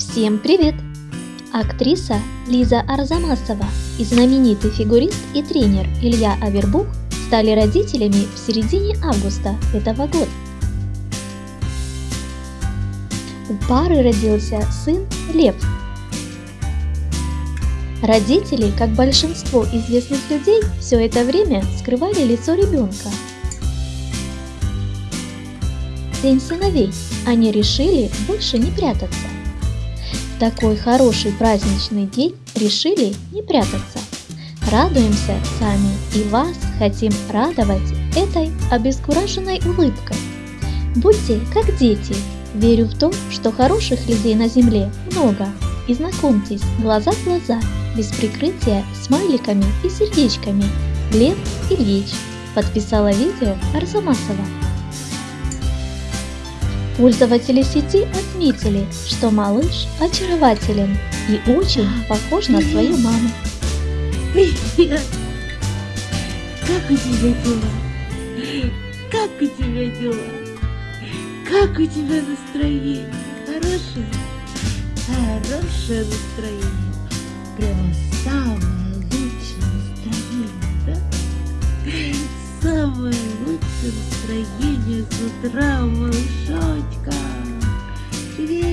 Всем привет! Актриса Лиза Арзамасова и знаменитый фигурист и тренер Илья Авербух стали родителями в середине августа этого года. У пары родился сын Лев. Родители, как большинство известных людей, все это время скрывали лицо ребенка. День сыновей они решили больше не прятаться такой хороший праздничный день решили не прятаться. Радуемся сами и вас хотим радовать этой обескураженной улыбкой. Будьте как дети, верю в то, что хороших людей на земле много, и знакомьтесь глаза в глаза, без прикрытия смайликами и сердечками. Лев Ильич подписала видео Арзамасова. Пользователи сети отметили, что малыш очарователен и очень похож на свою маму. Привет! Как у тебя дела? Как у тебя дела? Как у тебя настроение? Хорошее? Хорошее настроение. Настроение с утра, малышочка. Привет!